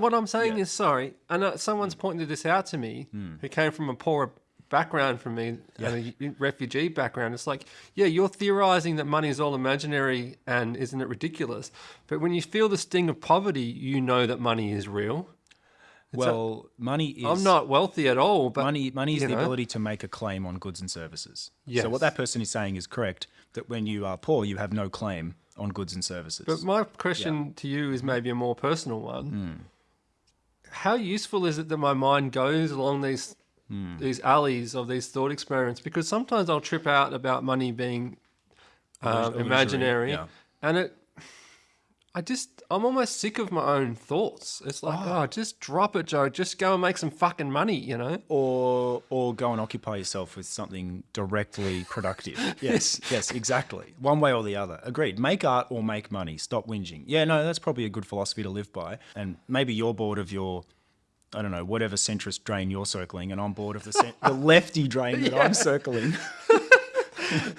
what I'm saying Yeah. is sorry, and uh, someone's pointed this out to me who came from a poorer background from me and a refugee background. It's like, yeah, you're theorizing that money is all imaginary and isn't it ridiculous? But when you feel the sting of poverty, you know that money is real. well, money is I'm not wealthy at all, but money money is the know. ability to make a claim on goods and services. Yes. So what that person is saying is correct that when you are poor, you have no claim on goods and services. But my question to you is maybe a more personal one. How useful is it that my mind goes along these these alleys of these thought experiments? Because sometimes I'll trip out about money being um, imaginary, yeah. and it. I just I'm almost sick of my own thoughts. It's like, oh. oh, just drop it, Joe. Just go and make some fucking money, you know. or or go and occupy yourself with something directly productive. yes, yes, exactly. One way or the other. Agreed. Make art or make money. Stop whinging. Yeah, no, that's probably a good philosophy to live by. And maybe you're bored of your I don't know, whatever centrist drain you're circling, and I'm bored of the, the lefty drain that I'm circling.